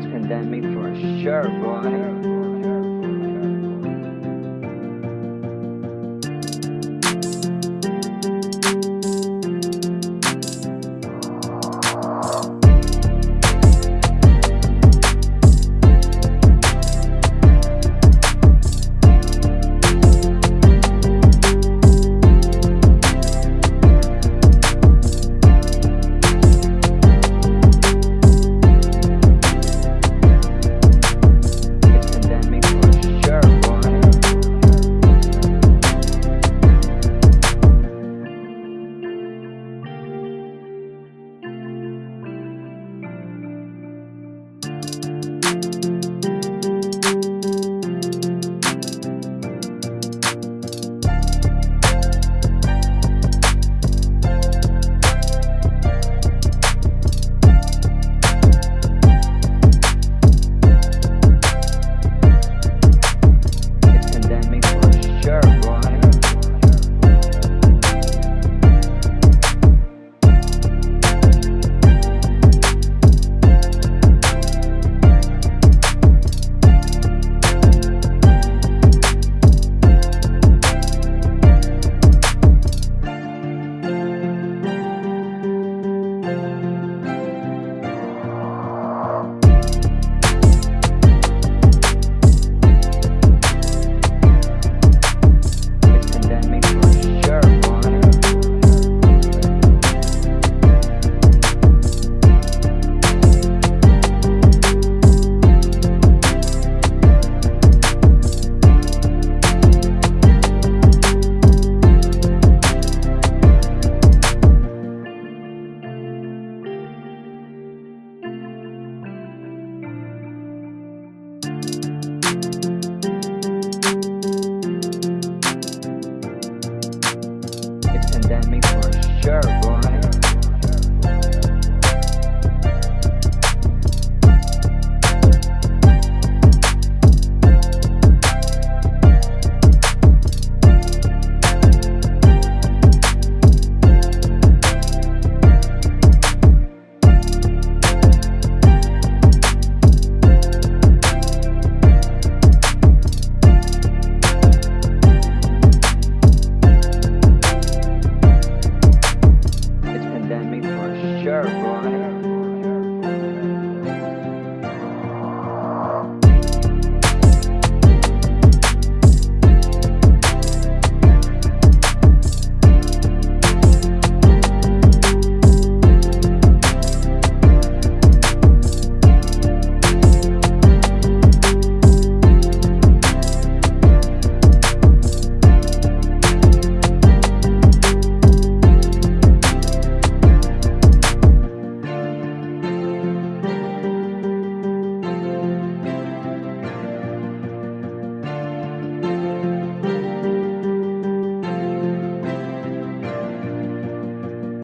this pandemic for sure, boy. pandemic for sure. Sure.